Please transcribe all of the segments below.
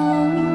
Oh.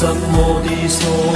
什么的说？